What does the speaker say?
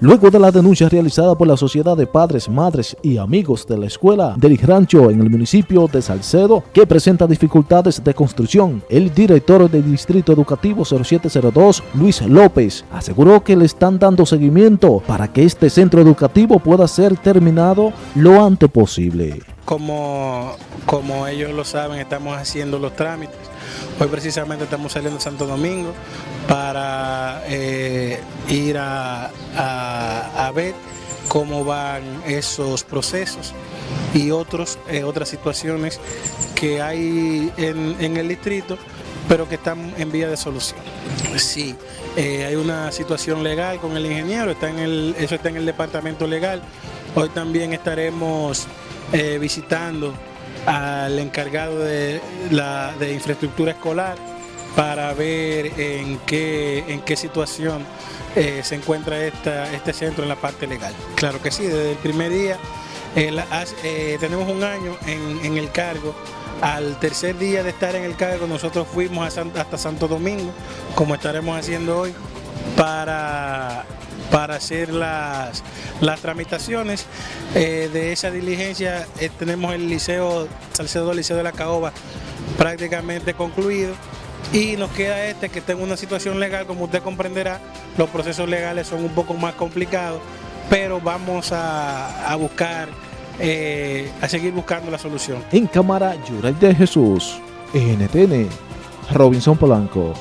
Luego de la denuncia realizada por la Sociedad de Padres, Madres y Amigos de la Escuela del Rancho en el municipio de Salcedo, que presenta dificultades de construcción, el director del Distrito Educativo 0702, Luis López, aseguró que le están dando seguimiento para que este centro educativo pueda ser terminado lo antes posible. Como, como ellos lo saben, estamos haciendo los trámites. Hoy precisamente estamos saliendo de Santo Domingo para eh, ir a, ver cómo van esos procesos y otros, eh, otras situaciones que hay en, el distrito pero que están en vía de solución. Sí, eh, hay una situación legal con el ingeniero, está en el, eso está en el departamento legal. Hoy también estaremos eh, visitando al encargado de, la, de infraestructura escolar para ver en qué, en qué situación eh, se encuentra este centro en la parte legal. Claro que sí, desde el primer día eh, tenemos un año en, el cargo. Al tercer día de estar en el cargo nosotros fuimos hasta Santo Domingo, como estaremos haciendo hoy, para para hacer las, las tramitaciones eh, de esa diligencia. Eh, tenemos el liceo, Salcedo Liceo de la Caoba prácticamente concluido y nos queda este que tengo una situación legal, como usted comprenderá, los procesos legales son un poco más complicados, pero vamos a, buscar, eh, a seguir buscando la solución. En cámara, Yuray de Jesús, NTN, Robinson Polanco.